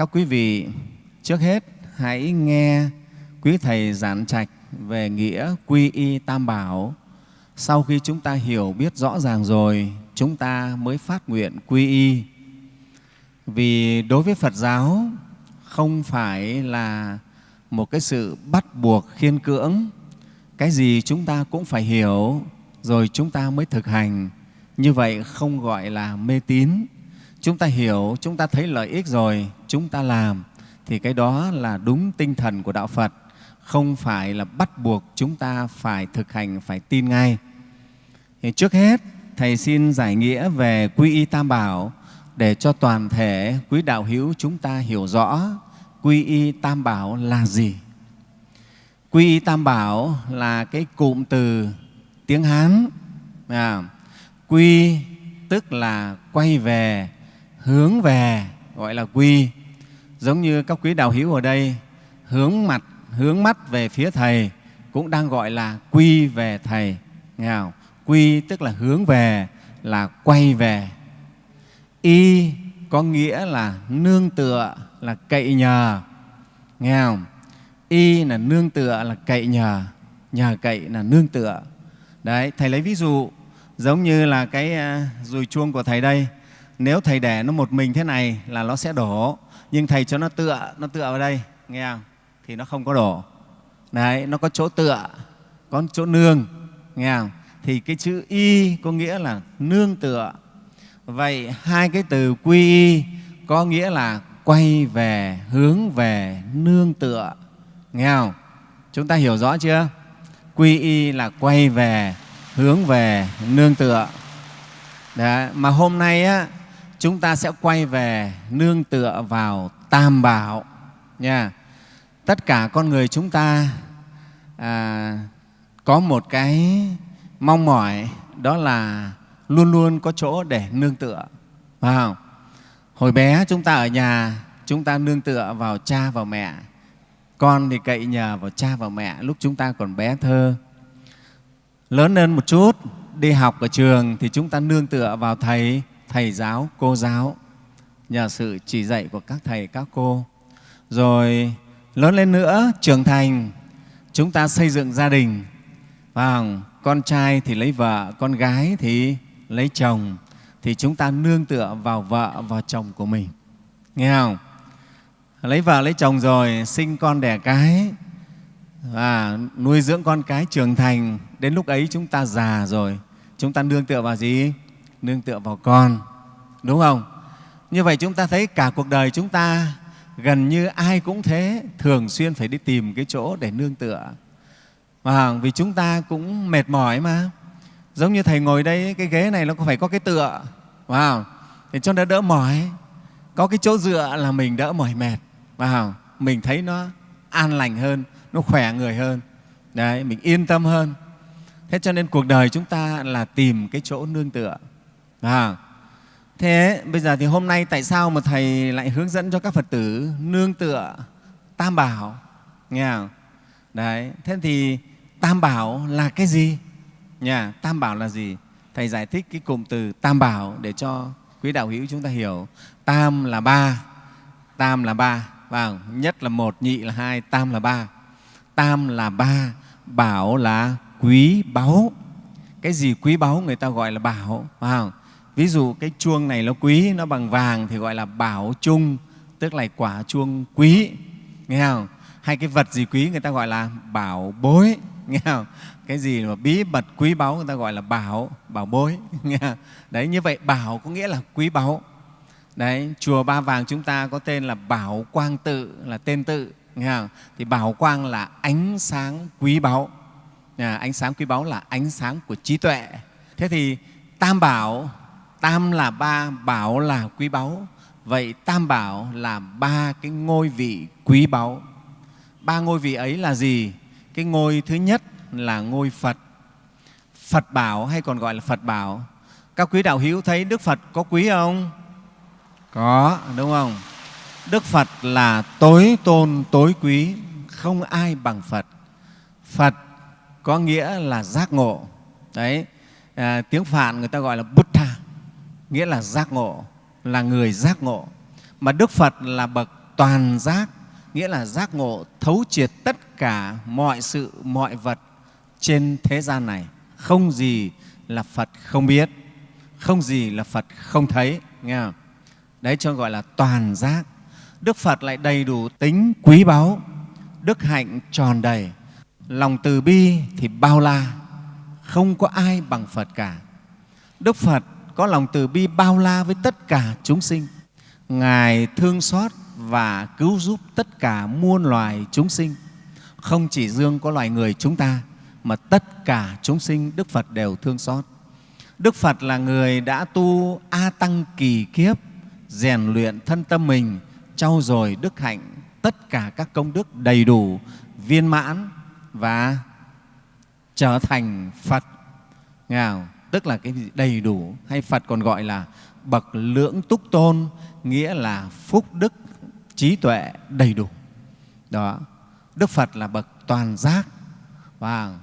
các quý vị trước hết hãy nghe quý Thầy giảng trạch về nghĩa quy y tam bảo. Sau khi chúng ta hiểu biết rõ ràng rồi, chúng ta mới phát nguyện quy y. Vì đối với Phật giáo không phải là một cái sự bắt buộc khiên cưỡng, cái gì chúng ta cũng phải hiểu rồi chúng ta mới thực hành. Như vậy không gọi là mê tín. Chúng ta hiểu, chúng ta thấy lợi ích rồi, chúng ta làm thì cái đó là đúng tinh thần của Đạo Phật, không phải là bắt buộc chúng ta phải thực hành, phải tin ngay. Thì trước hết, Thầy xin giải nghĩa về quy y tam bảo để cho toàn thể quý đạo hữu chúng ta hiểu rõ quy y tam bảo là gì. Quy y tam bảo là cái cụm từ tiếng Hán. À, quy tức là quay về, hướng về, gọi là quy. Giống như các quý đạo hữu ở đây hướng mặt, hướng mắt về phía Thầy cũng đang gọi là quy về Thầy. Nghe không? Quy tức là hướng về, là quay về. Y có nghĩa là nương tựa, là cậy nhờ. Nghe không? Y là nương tựa, là cậy nhờ. Nhờ cậy là nương tựa. Đấy, Thầy lấy ví dụ giống như là cái à, dùi chuông của Thầy đây. Nếu Thầy để nó một mình thế này là nó sẽ đổ. Nhưng Thầy cho nó tựa, nó tựa vào đây, nghe không? Thì nó không có đổ. Đấy, nó có chỗ tựa, có chỗ nương, nghe không? thì cái chữ y có nghĩa là nương tựa. Vậy hai cái từ quy y có nghĩa là quay về, hướng về, nương tựa. Nghe không? Chúng ta hiểu rõ chưa? Quy y là quay về, hướng về, nương tựa. Đấy, mà hôm nay á, chúng ta sẽ quay về nương tựa vào Tam Bảo. Nha. Tất cả con người chúng ta à, có một cái mong mỏi đó là luôn luôn có chỗ để nương tựa. Phải không? Hồi bé chúng ta ở nhà, chúng ta nương tựa vào cha vào mẹ. Con thì cậy nhờ vào cha vào mẹ lúc chúng ta còn bé thơ. Lớn lên một chút, đi học ở trường thì chúng ta nương tựa vào thầy, thầy giáo, cô giáo nhờ sự chỉ dạy của các thầy, các cô. Rồi lớn lên nữa, trưởng thành, chúng ta xây dựng gia đình. Vào con trai thì lấy vợ, con gái thì lấy chồng, thì chúng ta nương tựa vào vợ, vào chồng của mình. Nghe không? Lấy vợ, lấy chồng rồi, sinh con đẻ cái, và nuôi dưỡng con cái trưởng thành. Đến lúc ấy chúng ta già rồi, chúng ta nương tựa vào gì? Nương tựa vào con, đúng không? Như vậy chúng ta thấy cả cuộc đời chúng ta gần như ai cũng thế, thường xuyên phải đi tìm cái chỗ để nương tựa. à vì chúng ta cũng mệt mỏi mà. Giống như Thầy ngồi đây, cái ghế này nó cũng phải có cái tựa, wow. để cho nó đỡ mỏi. Có cái chỗ dựa là mình đỡ mỏi mệt. Wow. Mình thấy nó an lành hơn, nó khỏe người hơn. Đấy, mình yên tâm hơn. Thế cho nên cuộc đời chúng ta là tìm cái chỗ nương tựa. À, thế bây giờ thì hôm nay tại sao mà Thầy lại hướng dẫn cho các Phật tử nương tựa Tam Bảo? Nghe không? Đấy, thế thì Tam Bảo là cái gì? Nhà, Tam Bảo là gì? Thầy giải thích cái cụm từ Tam Bảo để cho quý đạo hữu chúng ta hiểu. Tam là ba, Tam là ba, vào nhất là một, nhị là hai, Tam là ba. Tam là ba, Bảo là quý báu. Cái gì quý báu người ta gọi là bảo. vâng Ví dụ cái chuông này nó quý, nó bằng vàng thì gọi là bảo chung, tức là quả chuông quý. Nghe không? Hay cái vật gì quý người ta gọi là bảo bối nghe không? cái gì mà bí mật quý báu người ta gọi là bảo bảo bối nghe không? đấy như vậy bảo có nghĩa là quý báu đấy chùa ba vàng chúng ta có tên là bảo quang tự là tên tự nghe không? thì bảo quang là ánh sáng quý báu à, ánh sáng quý báu là ánh sáng của trí tuệ thế thì tam bảo tam là ba bảo là quý báu vậy tam bảo là ba cái ngôi vị quý báu ba ngôi vị ấy là gì cái ngôi thứ nhất là ngôi Phật. Phật bảo hay còn gọi là Phật bảo. Các quý đạo hữu thấy Đức Phật có quý không? Có, đúng không? Đức Phật là tối tôn, tối quý, không ai bằng Phật. Phật có nghĩa là giác ngộ. Đấy, à, tiếng Phạn người ta gọi là bút nghĩa là giác ngộ, là người giác ngộ. Mà Đức Phật là bậc toàn giác nghĩa là giác ngộ thấu triệt tất cả mọi sự mọi vật trên thế gian này không gì là phật không biết không gì là phật không thấy nghe không? đấy cho gọi là toàn giác đức phật lại đầy đủ tính quý báu đức hạnh tròn đầy lòng từ bi thì bao la không có ai bằng phật cả đức phật có lòng từ bi bao la với tất cả chúng sinh. Ngài thương xót và cứu giúp tất cả muôn loài chúng sinh. Không chỉ riêng có loài người chúng ta, mà tất cả chúng sinh đức phật đều thương xót. Đức phật là người đã tu a tăng kỳ kiếp, rèn luyện thân tâm mình, trau dồi đức hạnh, tất cả các công đức đầy đủ, viên mãn và trở thành phật. Nghe không? Tức là cái đầy đủ hay phật còn gọi là bậc lưỡng túc tôn, nghĩa là phúc đức, trí tuệ đầy đủ. Đó, đức phật là bậc toàn giác. Và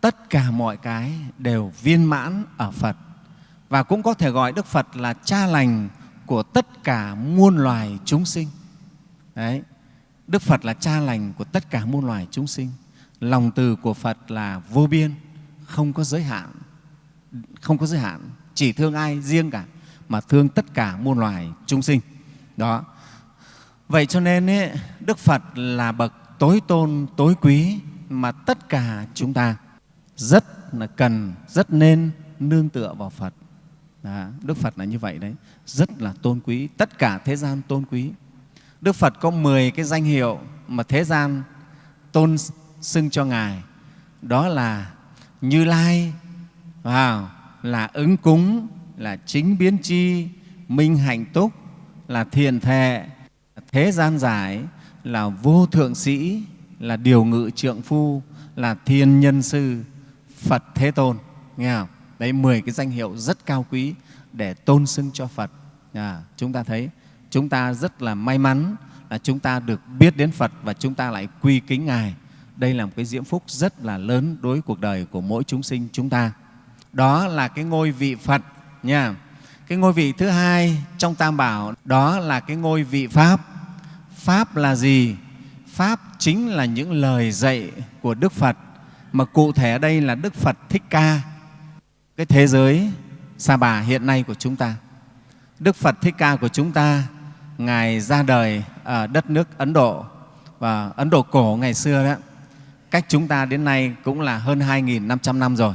tất cả mọi cái đều viên mãn ở phật. Và cũng có thể gọi đức phật là cha lành của tất cả muôn loài chúng sinh. Đấy, đức phật là cha lành của tất cả muôn loài chúng sinh. Lòng từ của phật là vô biên, không có giới hạn không có giới hạn chỉ thương ai riêng cả mà thương tất cả muôn loài chúng sinh. Đó. Vậy cho nên ấy, đức phật là bậc tối tôn tối quý mà tất cả chúng ta rất là cần rất nên nương tựa vào phật. Đó, đức phật là như vậy đấy. Rất là tôn quý tất cả thế gian tôn quý. Đức phật có 10 cái danh hiệu mà thế gian tôn xưng cho ngài. Đó là như lai vào là ứng cúng là chính biến chi minh hạnh túc là thiền thệ. Thế gian giải là vô thượng sĩ là điều ngự trượng phu là thiên nhân sư phật thế tôn. Nghe không? Đấy mười cái danh hiệu rất cao quý để tôn xưng cho phật. À, chúng ta thấy chúng ta rất là may mắn là chúng ta được biết đến phật và chúng ta lại quy kính ngài. Đây là một cái diễm phúc rất là lớn đối với cuộc đời của mỗi chúng sinh chúng ta đó là cái ngôi vị phật nha. Cái ngôi vị thứ hai trong tam bảo, đó là cái ngôi vị pháp. Pháp là gì? Pháp chính là những lời dạy của đức phật, mà cụ thể ở đây là đức phật thích ca. Cái thế giới sa bà hiện nay của chúng ta. Đức phật thích ca của chúng ta, ngài ra đời ở đất nước ấn độ, và ấn độ cổ ngày xưa đó. Cách chúng ta đến nay cũng là hơn 2.500 năm rồi.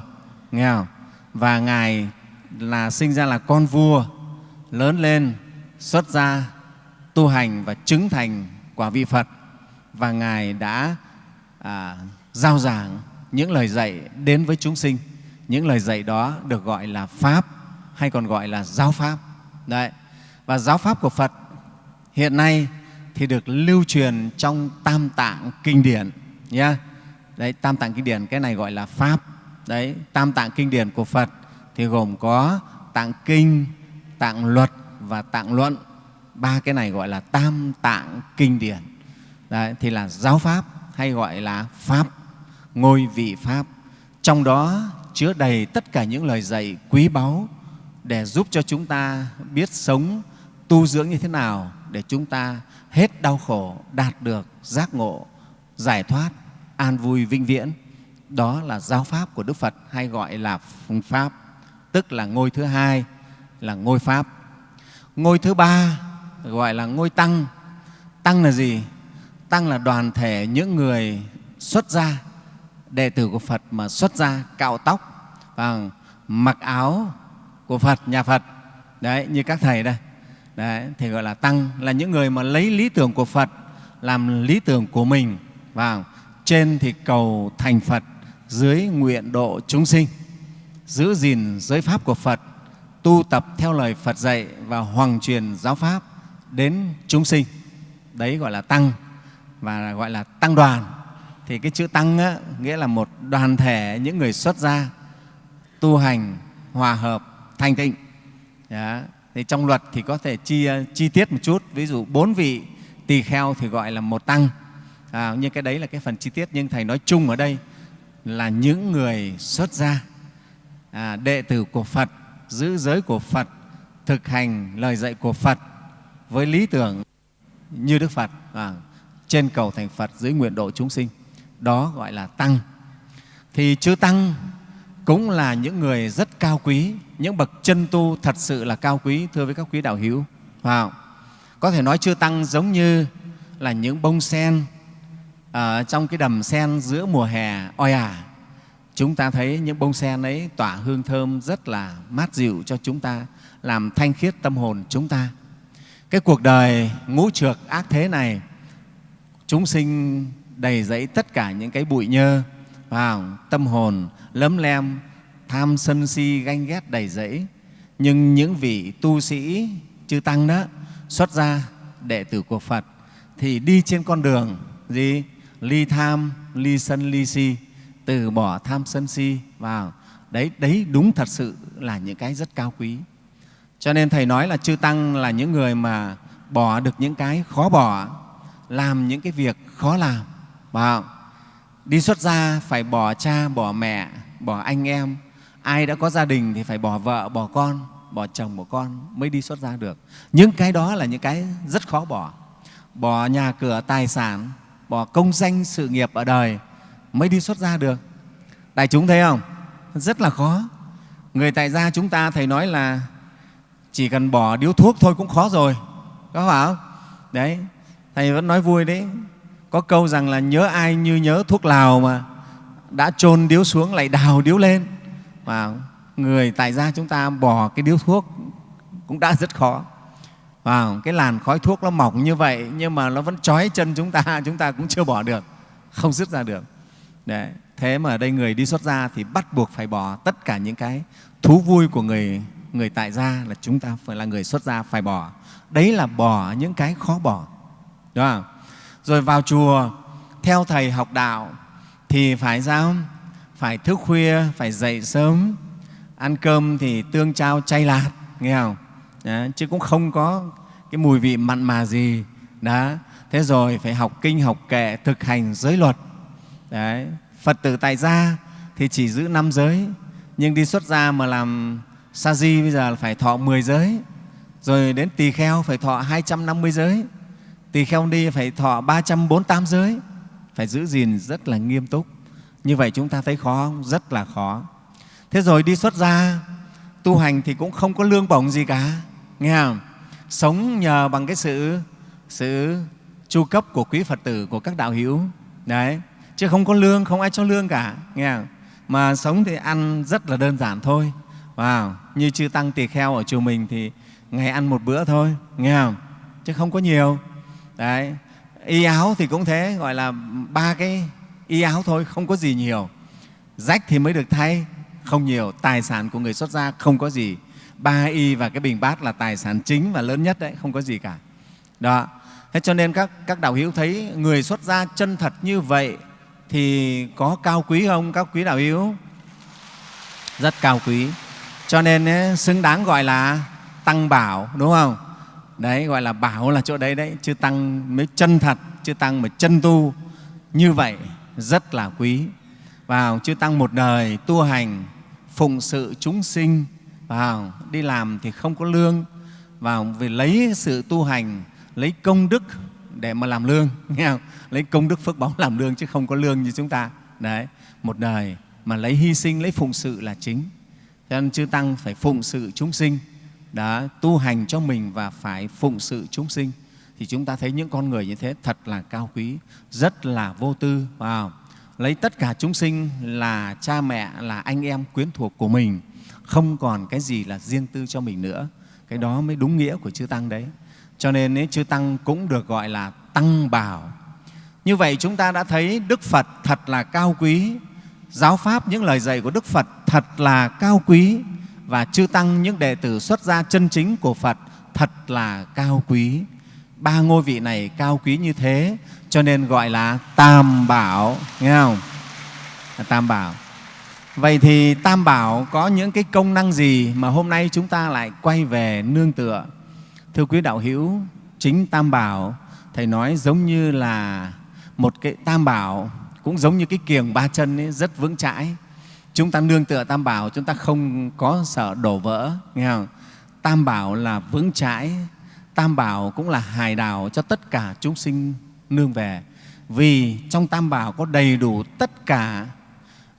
Nghe không? Và ngài là sinh ra là con vua lớn lên xuất gia tu hành và chứng thành quả vị phật. Và ngài đã à, giao giảng những lời dạy đến với chúng sinh. Những lời dạy đó được gọi là pháp hay còn gọi là giáo pháp. Đấy. Và giáo pháp của phật hiện nay thì được lưu truyền trong tam tạng kinh điển nhé đấy tam tạng kinh điển cái này gọi là pháp đấy tam tạng kinh điển của phật thì gồm có tạng kinh tạng luật và tạng luận. Ba cái này gọi là tam tạng kinh điển. Đấy, thì là giáo pháp hay gọi là pháp ngôi vị pháp. Trong đó chứa đầy tất cả những lời dạy quý báu để giúp cho chúng ta biết sống tu dưỡng như thế nào để chúng ta hết đau khổ đạt được giác ngộ giải thoát an vui vĩnh viễn đó là giáo pháp của đức phật hay gọi là pháp tức là ngôi thứ hai là ngôi pháp. Ngôi thứ ba gọi là ngôi tăng. Tăng là gì? Tăng là đoàn thể những người xuất gia đệ tử của phật mà xuất gia cạo tóc và mặc áo của phật nhà phật. Đấy như các thầy đây. Đấy, thì gọi là tăng là những người mà lấy lý tưởng của phật làm lý tưởng của mình và trên thì cầu thành phật dưới nguyện độ chúng sinh giữ gìn giới pháp của phật tu tập theo lời phật dạy và hoàng truyền giáo pháp đến chúng sinh. Đấy gọi là tăng và gọi là tăng đoàn. Thì cái chữ tăng á, nghĩa là một đoàn thể những người xuất gia tu hành hòa hợp thanh tịnh. Đó. thì trong luật thì có thể chi, chi tiết một chút. Ví dụ bốn vị tỳ kheo thì gọi là một tăng. À, nhưng cái đấy là cái phần chi tiết nhưng thầy nói chung ở đây là những người xuất gia à, đệ tử của phật giữ giới của phật thực hành lời dạy của phật với lý tưởng như Đức Phật, à, trên cầu thành Phật dưới nguyện độ chúng sinh. Đó gọi là Tăng. Thì chư Tăng cũng là những người rất cao quý, những bậc chân tu thật sự là cao quý, thưa với các quý đạo hữu. Wow. Có thể nói chư Tăng giống như là những bông sen ở trong cái đầm sen giữa mùa hè oi ả. À, chúng ta thấy những bông sen ấy tỏa hương thơm rất là mát dịu cho chúng ta, làm thanh khiết tâm hồn chúng ta. Cái cuộc đời ngũ trược ác thế này, chúng sinh đầy dẫy tất cả những cái bụi nhơ, vào tâm hồn lấm lem, tham sân si, ganh ghét đầy dẫy. Nhưng những vị tu sĩ chư Tăng đó xuất ra đệ tử của Phật thì đi trên con đường gì? Ly tham, ly sân, ly si, từ bỏ tham sân si vào. Đấy, đấy đúng thật sự là những cái rất cao quý. Cho nên Thầy nói là chư Tăng là những người mà bỏ được những cái khó bỏ, làm những cái việc khó làm. Vào. Đi xuất gia phải bỏ cha, bỏ mẹ, bỏ anh em. Ai đã có gia đình thì phải bỏ vợ, bỏ con, bỏ chồng, bỏ con mới đi xuất gia được. Những cái đó là những cái rất khó bỏ. Bỏ nhà cửa, tài sản, bỏ công danh, sự nghiệp ở đời mới đi xuất gia được. Đại chúng thấy không? Rất là khó. Người tại gia chúng ta Thầy nói là chỉ cần bỏ điếu thuốc thôi cũng khó rồi. Có phải không? Đấy, Thầy vẫn nói vui đấy. Có câu rằng là nhớ ai như nhớ thuốc lào mà đã chôn điếu xuống lại đào điếu lên. Và người tại gia chúng ta bỏ cái điếu thuốc cũng đã rất khó. Wow, cái làn khói thuốc nó mỏng như vậy nhưng mà nó vẫn trói chân chúng ta, chúng ta cũng chưa bỏ được, không dứt ra được. Đấy. Thế mà ở đây người đi xuất gia thì bắt buộc phải bỏ tất cả những cái thú vui của người người tại gia là chúng ta phải là người xuất gia phải bỏ. Đấy là bỏ những cái khó bỏ. Đúng không? Rồi vào chùa theo thầy học đạo thì phải sao? Phải thức khuya, phải dậy sớm, ăn cơm thì tương trao chay lạt, nghe không? Đó, chứ cũng không có cái mùi vị mặn mà gì. Đó. Thế rồi phải học kinh, học kệ, thực hành giới luật. Đấy. Phật tử tại gia thì chỉ giữ năm giới, nhưng đi xuất gia mà làm sa di bây giờ phải thọ 10 giới, rồi đến tỳ kheo phải thọ 250 giới, tỳ kheo đi phải thọ 348 giới, phải giữ gìn rất là nghiêm túc. Như vậy chúng ta thấy khó không? Rất là khó. Thế rồi đi xuất gia, tu hành thì cũng không có lương bổng gì cả, nghe không? Sống nhờ bằng cái sự sự chu cấp của quý Phật tử, của các đạo hữu. Đấy, chứ không có lương, không ai cho lương cả, nghe không? Mà sống thì ăn rất là đơn giản thôi. Wow. Như chư Tăng Tỳ Kheo ở chùa mình thì ngày ăn một bữa thôi, nghe không? Chứ không có nhiều. Đấy. Y áo thì cũng thế, gọi là ba cái y áo thôi, không có gì nhiều. Rách thì mới được thay, không nhiều. Tài sản của người xuất gia không có gì. Ba y và cái bình bát là tài sản chính và lớn nhất đấy, không có gì cả. Đó. Thế cho nên các, các đạo hữu thấy người xuất gia chân thật như vậy thì có cao quý không các quý đạo hữu? Rất cao quý. Cho nên ấy, xứng đáng gọi là tăng bảo, đúng không? Đấy, gọi là bảo là chỗ đấy đấy, chứ tăng mới chân thật, chứ tăng mà chân tu như vậy rất là quý. Vào chư tăng một đời tu hành phụng sự chúng sinh, vào đi làm thì không có lương, vào vì lấy sự tu hành, lấy công đức để mà làm lương, nghe không? Lấy công đức phước báo làm lương chứ không có lương như chúng ta. Đấy, một đời mà lấy hy sinh, lấy phụng sự là chính. Cho nên chư tăng phải phụng sự chúng sinh, đã tu hành cho mình và phải phụng sự chúng sinh thì chúng ta thấy những con người như thế thật là cao quý, rất là vô tư. Wow. Lấy tất cả chúng sinh là cha mẹ, là anh em quyến thuộc của mình, không còn cái gì là riêng tư cho mình nữa. Cái đó mới đúng nghĩa của chư Tăng đấy. Cho nên ấy, chư Tăng cũng được gọi là Tăng Bảo. Như vậy chúng ta đã thấy Đức Phật thật là cao quý, giáo Pháp, những lời dạy của Đức Phật thật là cao quý và chư Tăng, những đệ tử xuất gia chân chính của Phật thật là cao quý. Ba ngôi vị này cao quý như thế cho nên gọi là Tam Bảo, nghe không? À, Tam Bảo. Vậy thì Tam Bảo có những cái công năng gì mà hôm nay chúng ta lại quay về nương tựa? Thưa quý đạo hữu, chính Tam Bảo Thầy nói giống như là một cái Tam Bảo cũng giống như cái kiềng ba chân ấy, rất vững chãi. Chúng ta nương tựa Tam Bảo, chúng ta không có sợ đổ vỡ. Nghe không? Tam Bảo là vững chãi, tam bảo cũng là hài đào cho tất cả chúng sinh nương về vì trong tam bảo có đầy đủ tất cả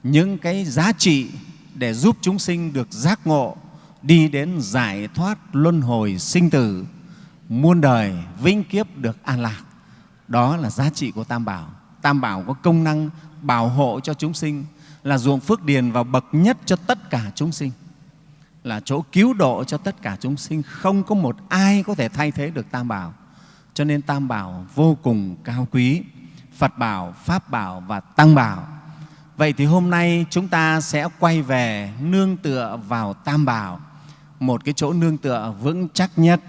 những cái giá trị để giúp chúng sinh được giác ngộ, đi đến giải thoát luân hồi sinh tử, muôn đời vĩnh kiếp được an lạc. Đó là giá trị của tam bảo. Tam bảo có công năng bảo hộ cho chúng sinh, là ruộng phước điền và bậc nhất cho tất cả chúng sinh, là chỗ cứu độ cho tất cả chúng sinh. Không có một ai có thể thay thế được tam bảo. Cho nên tam bảo vô cùng cao quý. Phật bảo, pháp bảo và tăng bảo vậy thì hôm nay chúng ta sẽ quay về nương tựa vào tam bảo. Một cái chỗ nương tựa vững chắc nhất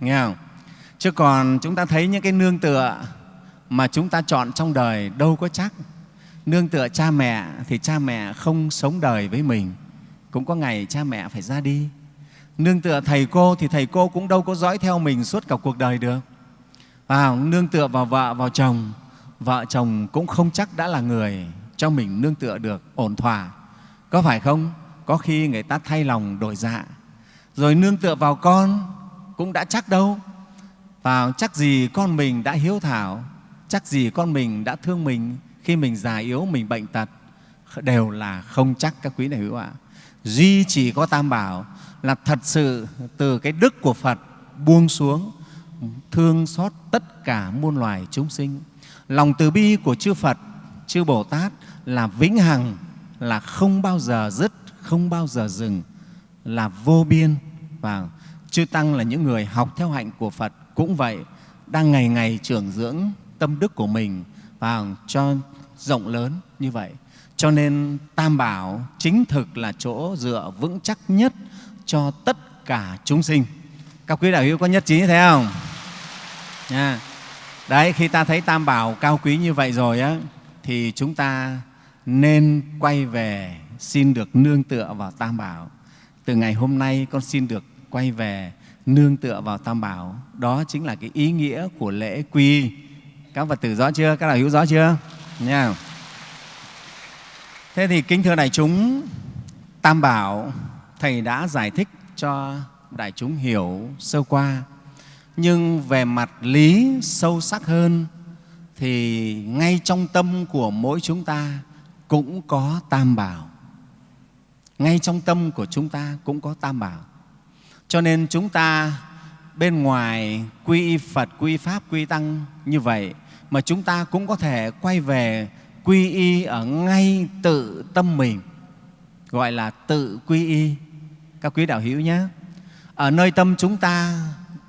nghe không? Chứ còn chúng ta thấy những cái nương tựa mà chúng ta chọn trong đời đâu có chắc. Nương tựa cha mẹ thì cha mẹ không sống đời với mình. Cũng có ngày cha mẹ phải ra đi. Nương tựa thầy cô thì thầy cô cũng đâu có dõi theo mình suốt cả cuộc đời được. À, nương tựa vào vợ vào chồng. Vợ chồng cũng không chắc đã là người cho mình nương tựa được ổn thỏa. Có phải không? Có khi người ta thay lòng đổi dạ. Rồi nương tựa vào con cũng đã chắc đâu. Vào chắc gì con mình đã hiếu thảo, chắc gì con mình đã thương mình. Khi mình già yếu, mình bệnh tật, đều là không chắc các quý này hữu ạ. Duy chỉ có tam bảo là thật sự từ cái đức của phật buông xuống, thương xót tất cả muôn loài chúng sinh. Lòng từ bi của chư phật chư bồ tát là vĩnh hằng là không bao giờ dứt không bao giờ dừng là vô biên. Và chư tăng là những người học theo hạnh của phật cũng vậy đang ngày ngày trưởng dưỡng tâm đức của mình và cho rộng lớn như vậy. Cho nên tam bảo chính thực là chỗ dựa vững chắc nhất cho tất cả chúng sinh. Các quý đạo hữu có nhất trí như thế không? À, đấy khi ta thấy tam bảo cao quý như vậy rồi á thì chúng ta nên quay về xin được nương tựa vào tam bảo. Từ ngày hôm nay con xin được quay về nương tựa vào tam bảo. Đó chính là cái ý nghĩa của lễ quy. Các phật tử rõ chưa? Các đạo hữu rõ chưa? Nha. Thế thì kính thưa đại chúng, tam bảo, thầy đã giải thích cho đại chúng hiểu sơ qua. Nhưng về mặt lý sâu sắc hơn thì ngay trong tâm của mỗi chúng ta cũng có tam bảo ngay trong tâm của chúng ta cũng có tam bảo cho nên chúng ta bên ngoài quy y Phật, quy y Pháp, quy y Tăng như vậy mà chúng ta cũng có thể quay về quy y ở ngay tự tâm mình, gọi là tự quy y. Các quý đạo hữu nhé. Ở nơi tâm chúng ta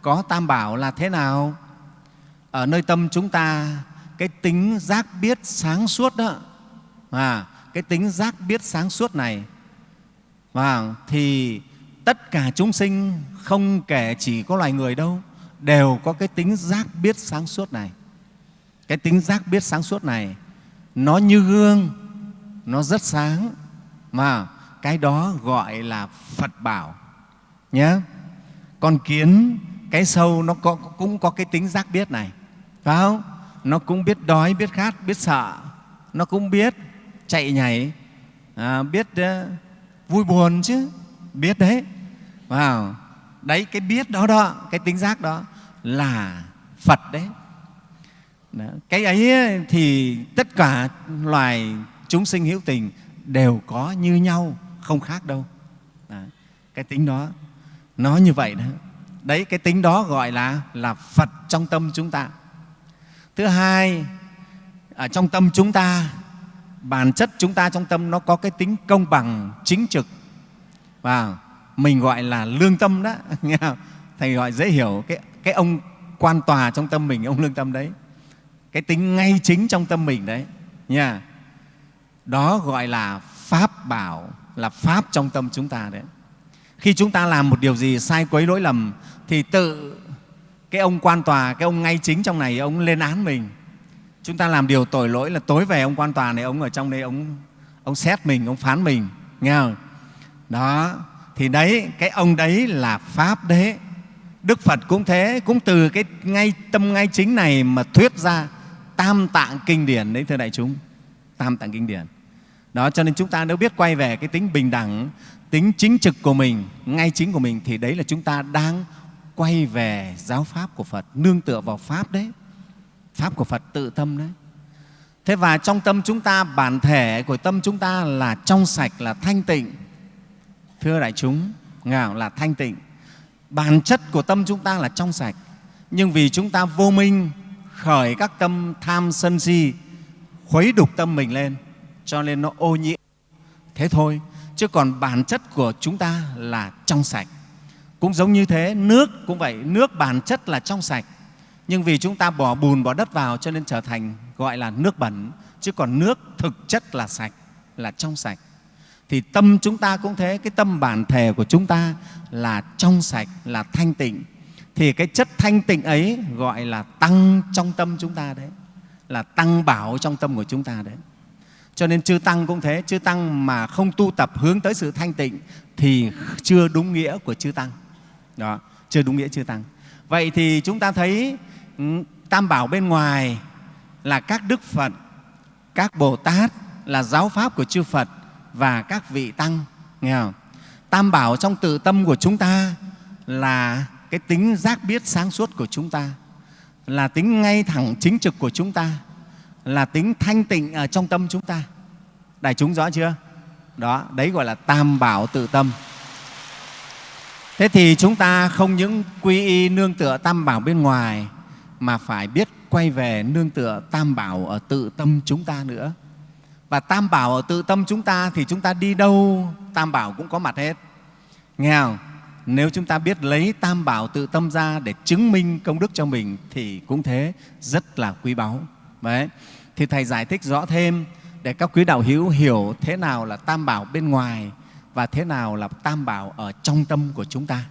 có tam bảo là thế nào? Ở nơi tâm chúng ta cái tính giác biết sáng suốt đó, à, cái tính giác biết sáng suốt này và thì tất cả chúng sinh không kể chỉ có loài người đâu đều có cái tính giác biết sáng suốt này. Cái tính giác biết sáng suốt này nó như gương nó rất sáng mà cái đó gọi là phật bảo nhé. Con kiến cái sâu nó có, cũng có cái tính giác biết này phải không? Nó cũng biết đói biết khát biết sợ. Nó cũng biết chạy nhảy à, biết uh, vui buồn chứ. Biết đấy. Vào đấy cái biết đó đó cái tính giác đó là phật đấy. Đó. cái ấy ờ, thì tất cả loài chúng sinh hữu tình đều có như nhau không khác đâu. Đó. cái tính đó nó như vậy đó. Đấy cái tính đó gọi là là phật trong tâm chúng ta thứ hai ở trong tâm chúng ta bản chất chúng ta trong tâm nó có cái tính công bằng chính trực. Và mình gọi là lương tâm đó. Nghe không? thầy gọi dễ hiểu cái, cái ông quan tòa trong tâm mình ông lương tâm đấy. Cái tính ngay chính trong tâm mình đấy. Nha. Đó gọi là pháp bảo là pháp trong tâm chúng ta đấy. Khi chúng ta làm một điều gì sai quấy lỗi lầm thì tự cái ông quan tòa, cái ông ngay chính trong này, ông lên án mình. Chúng ta làm điều tội lỗi là tối về ông quan tòa này, ông ở trong đây, ông ông xét mình, ông phán mình, nghe không? Đó. Thì đấy, cái ông đấy là pháp đế. Đức phật cũng thế, cũng từ cái ngay, tâm ngay chính này mà thuyết ra tam tạng kinh điển đấy, thưa đại chúng. Tam tạng kinh điển. Đó, cho nên chúng ta nếu biết quay về cái tính bình đẳng, tính chính trực của mình, ngay chính của mình, thì đấy là chúng ta đang quay về giáo pháp của Phật, nương tựa vào pháp đấy. Pháp của Phật tự tâm đấy. Thế và trong tâm chúng ta, bản thể của tâm chúng ta là trong sạch, là thanh tịnh. Thưa đại chúng, ngạo là thanh tịnh. Bản chất của tâm chúng ta là trong sạch. Nhưng vì chúng ta vô minh, khởi các tâm tham sân si, khuấy đục tâm mình lên, cho nên nó ô nhiễm. Thế thôi, chứ còn bản chất của chúng ta là trong sạch. Cũng giống như thế, nước cũng vậy, nước bản chất là trong sạch. Nhưng vì chúng ta bỏ bùn, bỏ đất vào cho nên trở thành gọi là nước bẩn. Chứ còn nước thực chất là sạch, là trong sạch. Thì tâm chúng ta cũng thế, cái tâm bản thể của chúng ta là trong sạch, là thanh tịnh. Thì cái chất thanh tịnh ấy gọi là tăng trong tâm chúng ta đấy, là tăng bảo trong tâm của chúng ta đấy. Cho nên chư Tăng cũng thế, chư Tăng mà không tu tập hướng tới sự thanh tịnh thì chưa đúng nghĩa của chư Tăng. Đó, chưa đúng nghĩa chưa Tăng. Vậy thì chúng ta thấy ừ, Tam Bảo bên ngoài là các Đức Phật, các Bồ Tát, là giáo Pháp của chư Phật và các vị Tăng. Nghe không? Tam Bảo trong tự tâm của chúng ta là cái tính giác biết sáng suốt của chúng ta, là tính ngay thẳng chính trực của chúng ta, là tính thanh tịnh ở trong tâm chúng ta. Đại chúng rõ chưa? Đó, đấy gọi là tam bảo tự tâm. Thế thì chúng ta không những quy y nương tựa tam bảo bên ngoài mà phải biết quay về nương tựa tam bảo ở tự tâm chúng ta nữa. Và tam bảo ở tự tâm chúng ta thì chúng ta đi đâu tam bảo cũng có mặt hết. Nghe không? Nếu chúng ta biết lấy tam bảo tự tâm ra để chứng minh công đức cho mình thì cũng thế, rất là quý báu. Đấy. Thì Thầy giải thích rõ thêm để các quý đạo hữu hiểu thế nào là tam bảo bên ngoài và thế nào là tam bảo ở trong tâm của chúng ta.